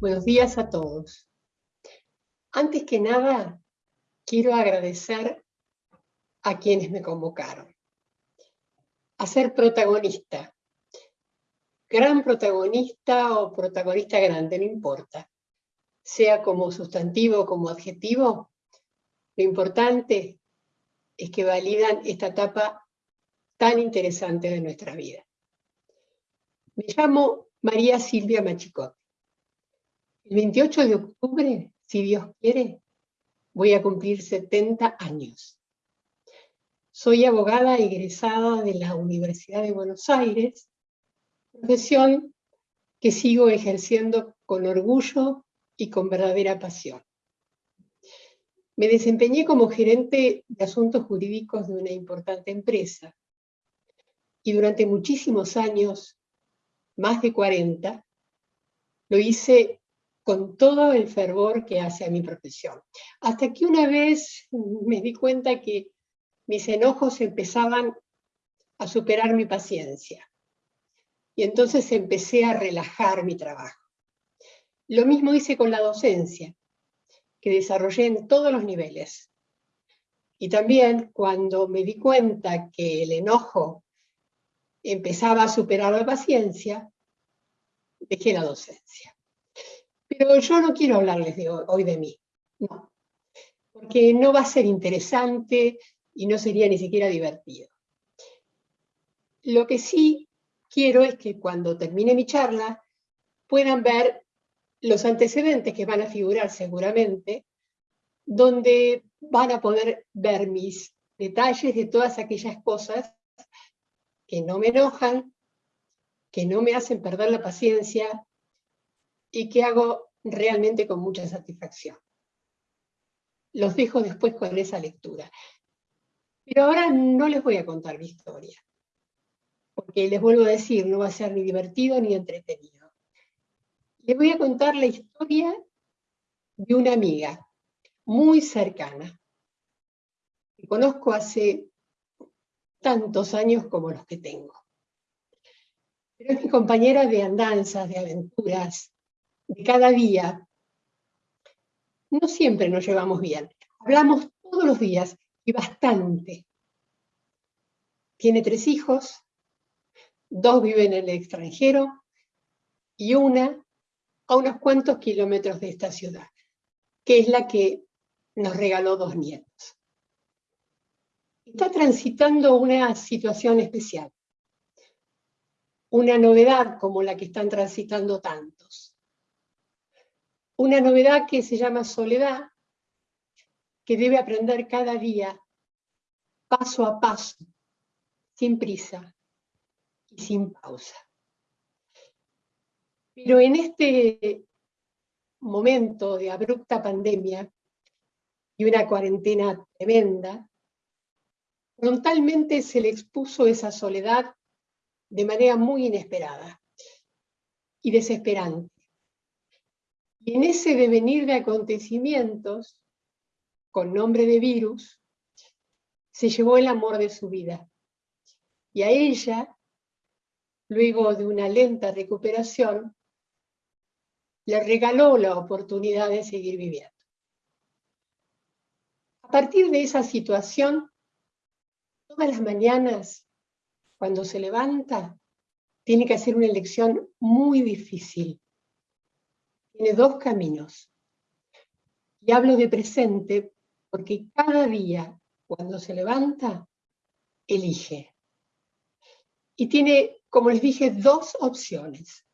Buenos días a todos. Antes que nada, quiero agradecer a quienes me convocaron. A ser protagonista. Gran protagonista o protagonista grande, no importa. Sea como sustantivo o como adjetivo, lo importante es que validan esta etapa tan interesante de nuestra vida. Me llamo María Silvia Machicot. El 28 de octubre, si Dios quiere, voy a cumplir 70 años. Soy abogada egresada de la Universidad de Buenos Aires, profesión que sigo ejerciendo con orgullo y con verdadera pasión. Me desempeñé como gerente de asuntos jurídicos de una importante empresa y durante muchísimos años, más de 40, lo hice con todo el fervor que hace a mi profesión. Hasta que una vez me di cuenta que mis enojos empezaban a superar mi paciencia. Y entonces empecé a relajar mi trabajo. Lo mismo hice con la docencia, que desarrollé en todos los niveles. Y también cuando me di cuenta que el enojo empezaba a superar la paciencia, dejé la docencia. Pero yo no quiero hablarles de hoy, de mí, no. Porque no va a ser interesante y no sería ni siquiera divertido. Lo que sí quiero es que cuando termine mi charla puedan ver los antecedentes que van a figurar seguramente, donde van a poder ver mis detalles de todas aquellas cosas que no me enojan, que no me hacen perder la paciencia, y que hago realmente con mucha satisfacción. Los dejo después con esa lectura. Pero ahora no les voy a contar mi historia, porque les vuelvo a decir, no va a ser ni divertido ni entretenido. Les voy a contar la historia de una amiga muy cercana, que conozco hace tantos años como los que tengo. Pero es mi compañera de andanzas, de aventuras, de cada día, no siempre nos llevamos bien. Hablamos todos los días y bastante. Tiene tres hijos, dos viven en el extranjero y una a unos cuantos kilómetros de esta ciudad, que es la que nos regaló dos nietos. Está transitando una situación especial, una novedad como la que están transitando tantos una novedad que se llama soledad, que debe aprender cada día, paso a paso, sin prisa y sin pausa. Pero en este momento de abrupta pandemia y una cuarentena tremenda, frontalmente se le expuso esa soledad de manera muy inesperada y desesperante. Y en ese devenir de acontecimientos, con nombre de virus, se llevó el amor de su vida. Y a ella, luego de una lenta recuperación, le regaló la oportunidad de seguir viviendo. A partir de esa situación, todas las mañanas, cuando se levanta, tiene que hacer una elección muy difícil tiene dos caminos. Y hablo de presente porque cada día, cuando se levanta, elige. Y tiene, como les dije, dos opciones.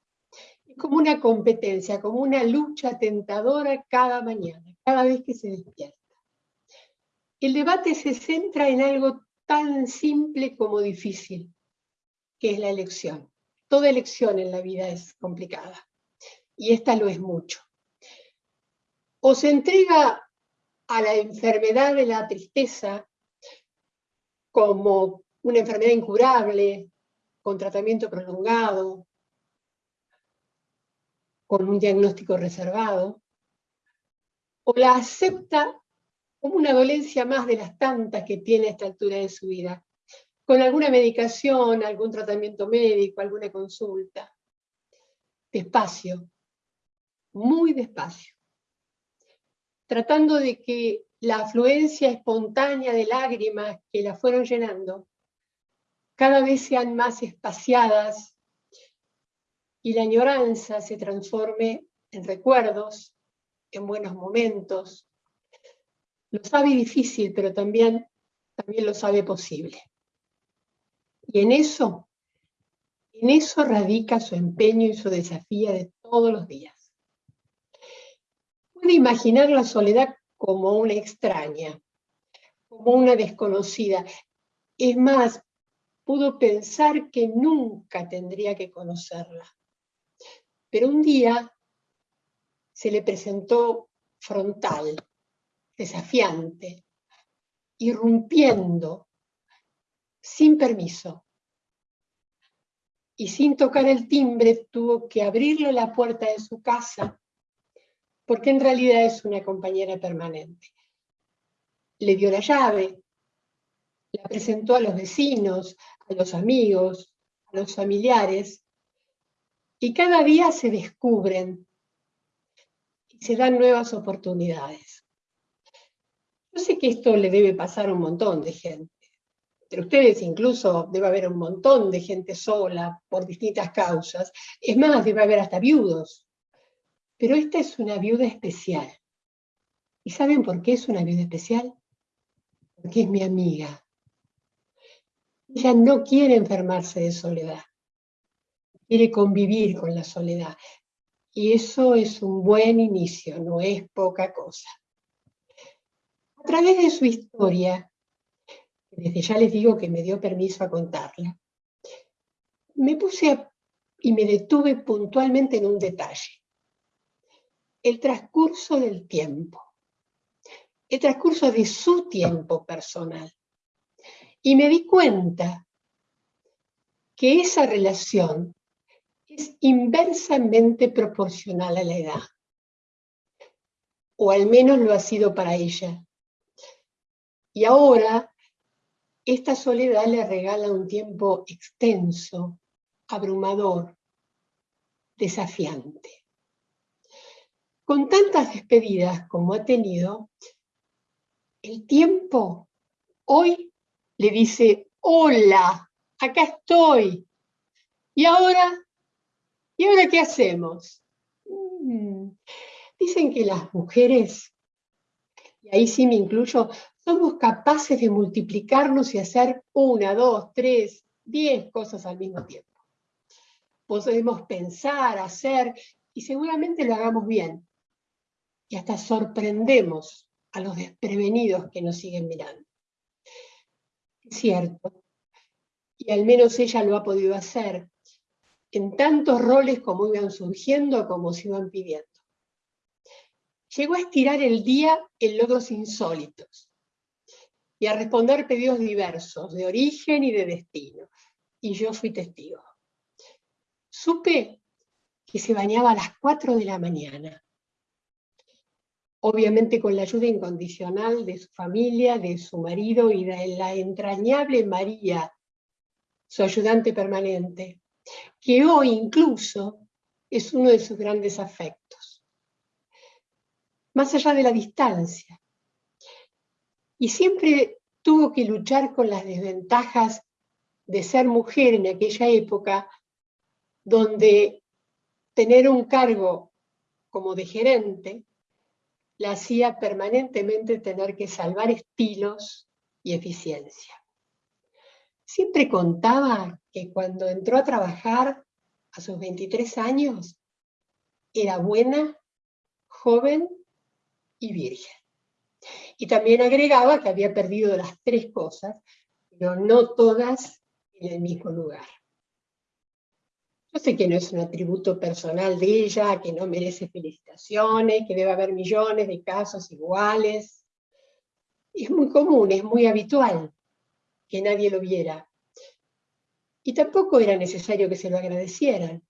Es como una competencia, como una lucha tentadora cada mañana, cada vez que se despierta. El debate se centra en algo tan simple como difícil, que es la elección. Toda elección en la vida es complicada y esta lo es mucho. O se entrega a la enfermedad de la tristeza como una enfermedad incurable, con tratamiento prolongado, con un diagnóstico reservado, o la acepta como una dolencia más de las tantas que tiene a esta altura de su vida, con alguna medicación, algún tratamiento médico, alguna consulta. Despacio, muy despacio, tratando de que la afluencia espontánea de lágrimas que la fueron llenando cada vez sean más espaciadas y la añoranza se transforme en recuerdos, en buenos momentos. Lo sabe difícil, pero también, también lo sabe posible. Y en eso, en eso radica su empeño y su desafío de todos los días. Imaginar la soledad como una extraña, como una desconocida. Es más, pudo pensar que nunca tendría que conocerla. Pero un día se le presentó frontal, desafiante, irrumpiendo, sin permiso. Y sin tocar el timbre tuvo que abrirle la puerta de su casa, porque en realidad es una compañera permanente. Le dio la llave, la presentó a los vecinos, a los amigos, a los familiares, y cada día se descubren y se dan nuevas oportunidades. Yo sé que esto le debe pasar a un montón de gente. Entre ustedes incluso debe haber un montón de gente sola por distintas causas. Es más, debe haber hasta viudos. Pero esta es una viuda especial. ¿Y saben por qué es una viuda especial? Porque es mi amiga. Ella no quiere enfermarse de soledad, quiere convivir con la soledad. Y eso es un buen inicio, no es poca cosa. A través de su historia, desde ya les digo que me dio permiso a contarla, me puse y me detuve puntualmente en un detalle. El transcurso del tiempo. El transcurso de su tiempo personal. Y me di cuenta que esa relación es inversamente proporcional a la edad. O al menos lo ha sido para ella. Y ahora, esta soledad le regala un tiempo extenso, abrumador, desafiante. Con tantas despedidas como ha tenido, el tiempo hoy le dice, hola, acá estoy. ¿Y ahora? ¿Y ahora qué hacemos? Mm, dicen que las mujeres, y ahí sí me incluyo, somos capaces de multiplicarnos y hacer una, dos, tres, diez cosas al mismo tiempo. Podemos pensar, hacer, y seguramente lo hagamos bien. Y hasta sorprendemos a los desprevenidos que nos siguen mirando cierto, y al menos ella lo ha podido hacer, en tantos roles como iban surgiendo, como se iban pidiendo. Llegó a estirar el día en logros insólitos y a responder pedidos diversos, de origen y de destino. Y yo fui testigo. Supe que se bañaba a las 4 de la mañana, obviamente con la ayuda incondicional de su familia, de su marido y de la entrañable María, su ayudante permanente, que hoy incluso es uno de sus grandes afectos. Más allá de la distancia. Y siempre tuvo que luchar con las desventajas de ser mujer en aquella época, donde tener un cargo como de gerente la hacía permanentemente tener que salvar estilos y eficiencia. Siempre contaba que cuando entró a trabajar a sus 23 años, era buena, joven y virgen. Y también agregaba que había perdido las tres cosas, pero no todas en el mismo lugar. Yo sé que no es un atributo personal de ella, que no merece felicitaciones, que debe haber millones de casos iguales. Es muy común, es muy habitual que nadie lo viera. Y tampoco era necesario que se lo agradecieran.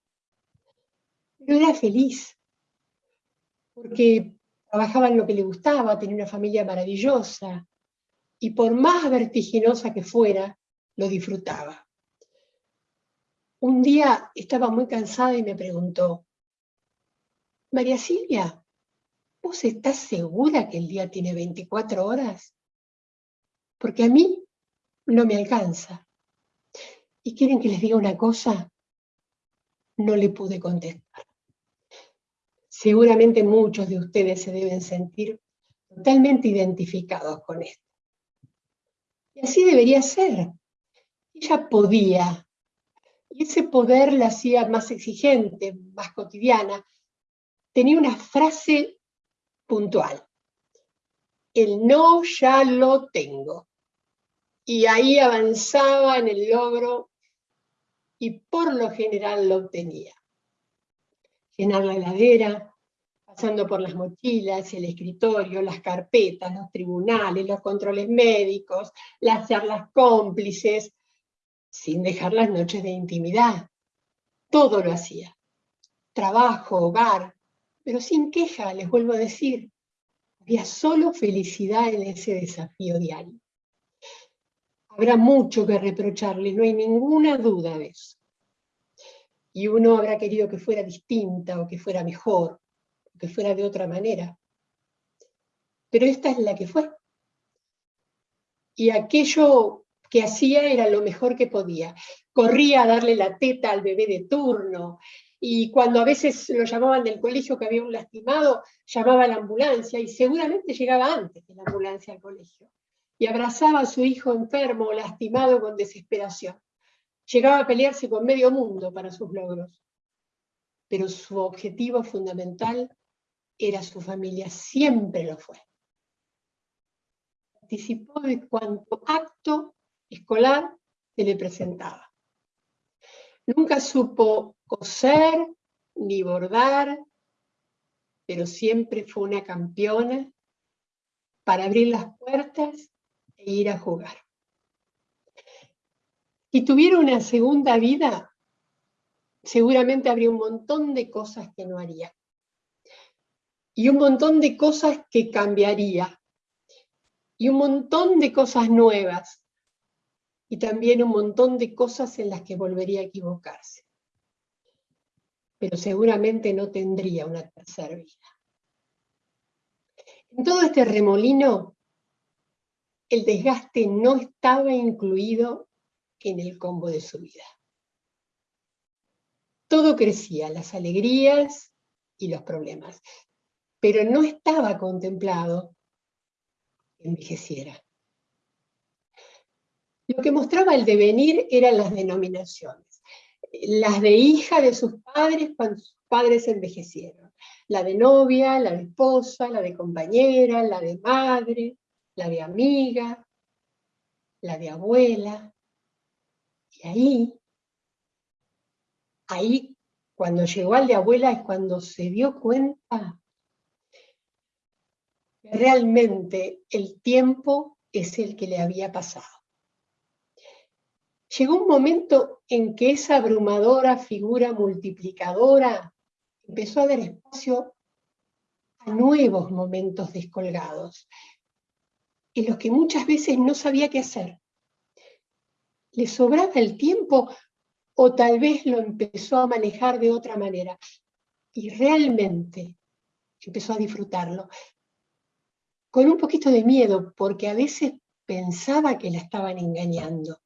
Pero era feliz, porque trabajaba en lo que le gustaba, tenía una familia maravillosa, y por más vertiginosa que fuera, lo disfrutaba. Un día estaba muy cansada y me preguntó, María Silvia, ¿vos estás segura que el día tiene 24 horas? Porque a mí no me alcanza. ¿Y quieren que les diga una cosa? No le pude contestar. Seguramente muchos de ustedes se deben sentir totalmente identificados con esto. Y así debería ser. Ella podía, y ese poder la hacía más exigente, más cotidiana. Tenía una frase puntual. El no ya lo tengo. Y ahí avanzaba en el logro y por lo general lo obtenía llenar la heladera, pasando por las mochilas, el escritorio, las carpetas, los tribunales, los controles médicos, las charlas cómplices, sin dejar las noches de intimidad. Todo lo hacía. Trabajo, hogar, pero sin queja, les vuelvo a decir. Había solo felicidad en ese desafío diario. Habrá mucho que reprocharle, no hay ninguna duda de eso y uno habrá querido que fuera distinta o que fuera mejor, o que fuera de otra manera. Pero esta es la que fue. Y aquello hacía era lo mejor que podía. Corría a darle la teta al bebé de turno, y cuando a veces lo llamaban del colegio que había un lastimado, llamaba a la ambulancia, y seguramente llegaba antes que la ambulancia al colegio, y abrazaba a su hijo enfermo o lastimado con desesperación. Llegaba a pelearse con medio mundo para sus logros, pero su objetivo fundamental era su familia, siempre lo fue. Participó de cuanto acto escolar se le presentaba. Nunca supo coser ni bordar, pero siempre fue una campeona para abrir las puertas e ir a jugar. Si tuviera una segunda vida, seguramente habría un montón de cosas que no haría. Y un montón de cosas que cambiaría. Y un montón de cosas nuevas. Y también un montón de cosas en las que volvería a equivocarse. Pero seguramente no tendría una tercera vida. En todo este remolino, el desgaste no estaba incluido en el combo de su vida. Todo crecía, las alegrías y los problemas, pero no estaba contemplado que envejeciera. Lo que mostraba el devenir eran las denominaciones, las de hija de sus padres cuando sus padres envejecieron, la de novia, la de esposa, la de compañera, la de madre, la de amiga, la de abuela, y ahí, ahí, cuando llegó al de abuela es cuando se dio cuenta que realmente el tiempo es el que le había pasado. Llegó un momento en que esa abrumadora figura multiplicadora empezó a dar espacio a nuevos momentos descolgados, en los que muchas veces no sabía qué hacer le sobraba el tiempo o tal vez lo empezó a manejar de otra manera. Y realmente empezó a disfrutarlo. Con un poquito de miedo, porque a veces pensaba que la estaban engañando.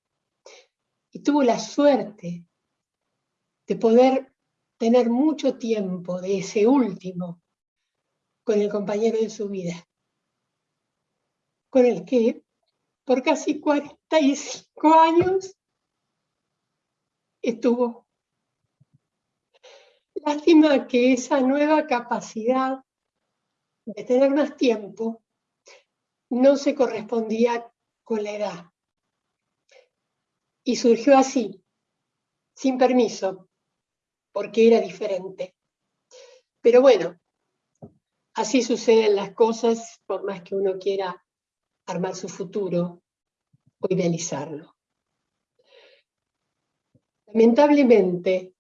Y tuvo la suerte de poder tener mucho tiempo de ese último con el compañero de su vida, con el que por casi 45 años estuvo. Lástima que esa nueva capacidad de tener más tiempo no se correspondía con la edad. Y surgió así, sin permiso, porque era diferente. Pero bueno, así suceden las cosas, por más que uno quiera armar su futuro o idealizarlo. Lamentablemente,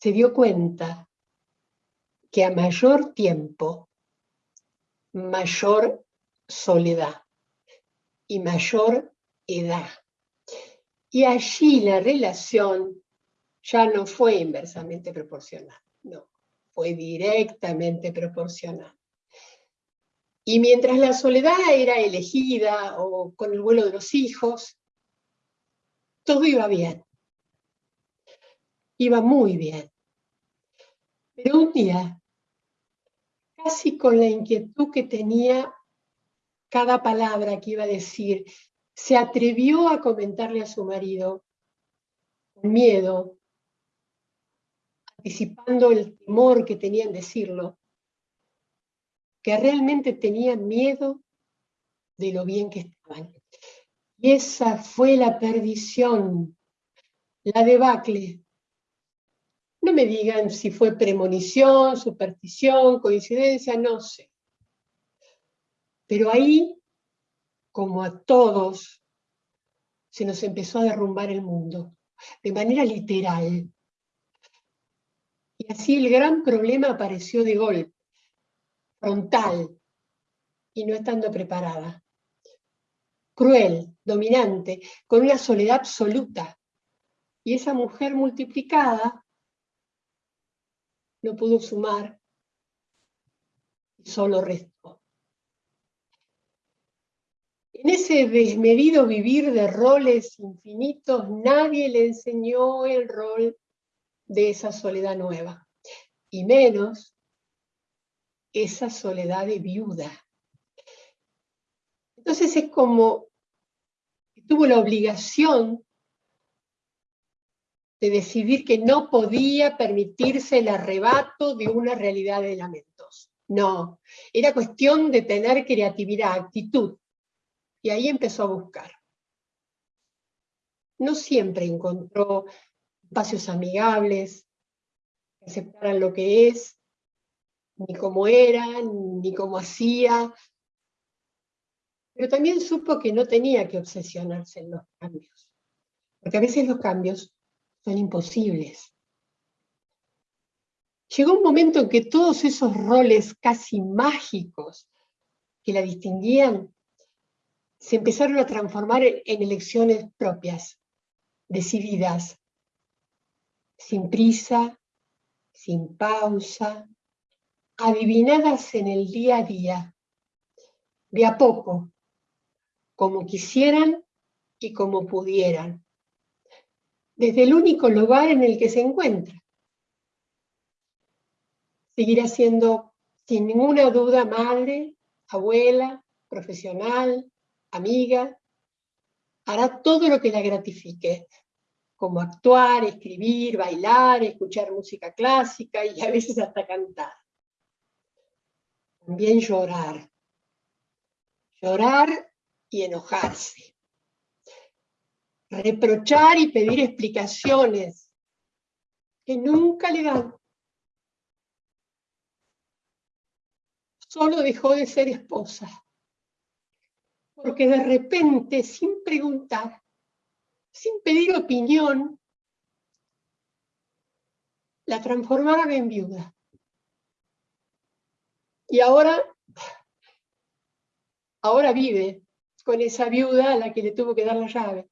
se dio cuenta que a mayor tiempo, mayor soledad y mayor edad. Y allí la relación ya no fue inversamente proporcional, no, fue directamente proporcional. Y mientras la soledad era elegida o con el vuelo de los hijos, todo iba bien. Iba muy bien. Pero un día, casi con la inquietud que tenía cada palabra que iba a decir, se atrevió a comentarle a su marido, con miedo, anticipando el temor que tenía en decirlo, que realmente tenía miedo de lo bien que estaban. Y esa fue la perdición, la debacle. No me digan si fue premonición, superstición, coincidencia, no sé. Pero ahí, como a todos, se nos empezó a derrumbar el mundo, de manera literal. Y así el gran problema apareció de golpe, frontal, y no estando preparada cruel, dominante, con una soledad absoluta. Y esa mujer multiplicada no pudo sumar, solo restó. En ese desmedido vivir de roles infinitos, nadie le enseñó el rol de esa soledad nueva, y menos esa soledad de viuda. Entonces es como tuvo la obligación de decidir que no podía permitirse el arrebato de una realidad de lamentos. No, era cuestión de tener creatividad, actitud. Y ahí empezó a buscar. No siempre encontró espacios amigables, que aceptaran lo que es, ni cómo era, ni cómo hacía, pero también supo que no tenía que obsesionarse en los cambios, porque a veces los cambios son imposibles. Llegó un momento en que todos esos roles casi mágicos que la distinguían se empezaron a transformar en elecciones propias, decididas, sin prisa, sin pausa, adivinadas en el día a día, de a poco, como quisieran y como pudieran, desde el único lugar en el que se encuentra. Seguirá siendo, sin ninguna duda, madre, abuela, profesional, amiga, hará todo lo que la gratifique, como actuar, escribir, bailar, escuchar música clásica y a veces hasta cantar. También llorar. Llorar y enojarse. Reprochar y pedir explicaciones que nunca le dan. Solo dejó de ser esposa. Porque de repente, sin preguntar, sin pedir opinión, la transformaron en viuda. Y ahora, ahora vive con esa viuda a la que le tuvo que dar la llave.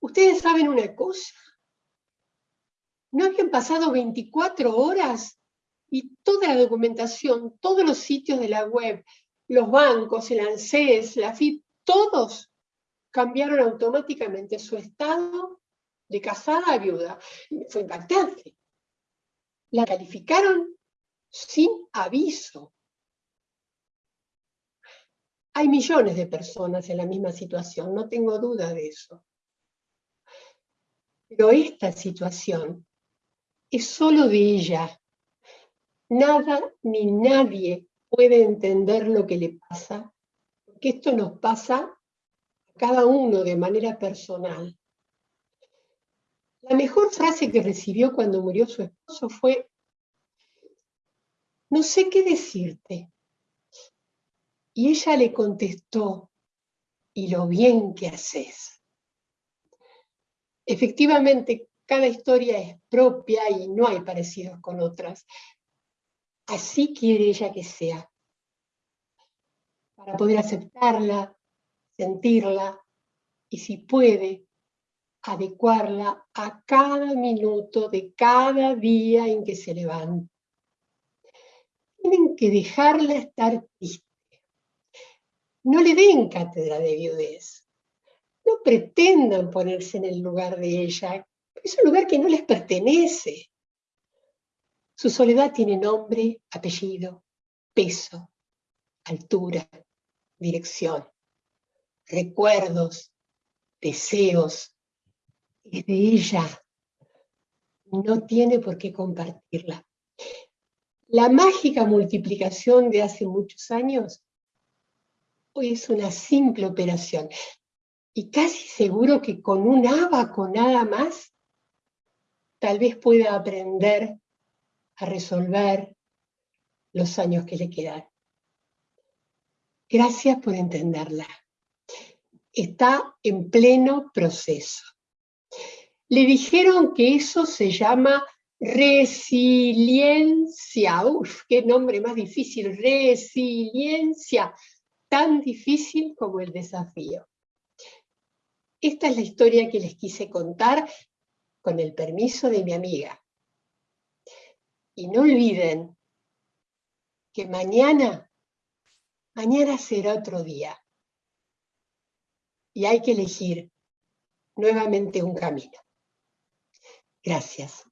Ustedes saben una cosa, no habían pasado 24 horas y toda la documentación, todos los sitios de la web, los bancos, el ANSES, la FIP, todos cambiaron automáticamente su estado de casada a viuda. Fue impactante. La calificaron sin aviso. Hay millones de personas en la misma situación, no tengo duda de eso. Pero esta situación es solo de ella. Nada ni nadie puede entender lo que le pasa, porque esto nos pasa a cada uno de manera personal. La mejor frase que recibió cuando murió su esposo fue, no sé qué decirte, y ella le contestó, y lo bien que haces. Efectivamente, cada historia es propia y no hay parecidos con otras. Así quiere ella que sea. Para poder aceptarla, sentirla y si puede, adecuarla a cada minuto de cada día en que se levanta. Tienen que dejarla estar triste. No le den cátedra de viudez. No pretendan ponerse en el lugar de ella. Es un lugar que no les pertenece. Su soledad tiene nombre, apellido, peso, altura, dirección, recuerdos, deseos. Es de ella. No tiene por qué compartirla. La mágica multiplicación de hace muchos años hoy es una simple operación. Y casi seguro que con un abaco nada más, tal vez pueda aprender a resolver los años que le quedan. Gracias por entenderla. Está en pleno proceso. Le dijeron que eso se llama resiliencia. Uf, qué nombre más difícil. Resiliencia. Tan difícil como el desafío. Esta es la historia que les quise contar con el permiso de mi amiga. Y no olviden que mañana, mañana será otro día. Y hay que elegir nuevamente un camino. Gracias.